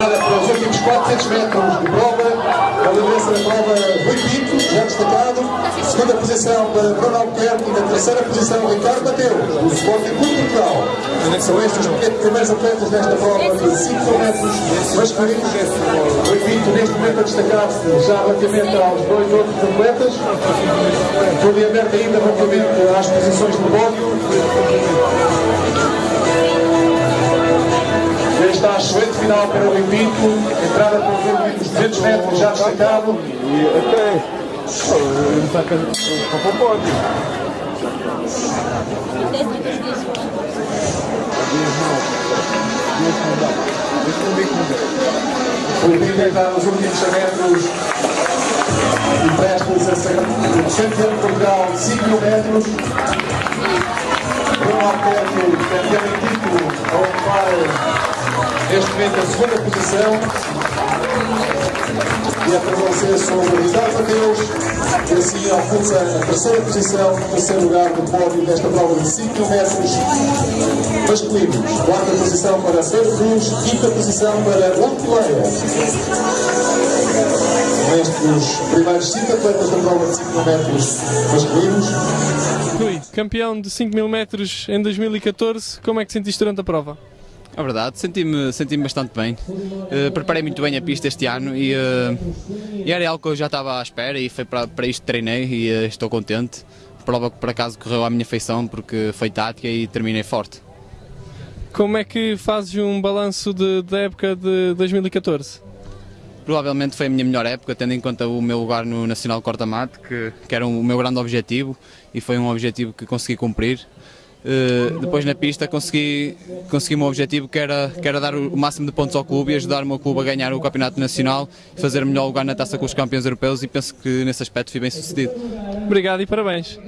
Para os últimos 400 metros de prova, a liderança da prova Rui já destacado. Segunda posição para Bruno Albuquerque e na terceira posição Ricardo Mateu, do Sporting Clube Portugal. São estes os primeiros atletas nesta prova de 5 metros masculinos. Rui Pinto neste momento a destacar-se já relativamente aos dois outros atletas. Tudo em aberto ainda relativamente às posições do pódio. Está a excelente final para o Pinto, entrada para os 200 metros já destacado. E até com o pódio. O Pinto está nos últimos metros e presta-nos a campeão de Portugal 5 mil metros. Bruno Alberto, campeão momento a segunda posição e a prevalecer sobre Ricardo Mateus e assim alcança a terceira posição, no terceiro lugar do pódio desta prova de 5 mil metros masculinos. Quarta posição para Pedro Cruz, quinta posição para Lantileia. Nestes primeiros 5 atletas da prova de 5 mil metros masculinos. Rui, campeão de 5 mil metros em 2014, como é que sentiste durante a prova? É verdade, senti-me senti bastante bem. Uh, preparei muito bem a pista este ano e, uh, e, era algo que eu já estava à espera e foi para, para isto que treinei e uh, estou contente. Prova que por acaso correu à minha feição porque foi tática e terminei forte. Como é que fazes um balanço da época de 2014? Provavelmente foi a minha melhor época, tendo em conta o meu lugar no Nacional Corta-Mate, que, que era o meu grande objetivo e foi um objetivo que consegui cumprir. Uh, depois na pista consegui, consegui o meu objetivo que era, que era dar o máximo de pontos ao clube e ajudar o meu clube a ganhar o campeonato nacional e fazer melhor lugar na taça com os campeões europeus e penso que nesse aspecto fui bem sucedido. Obrigado e parabéns.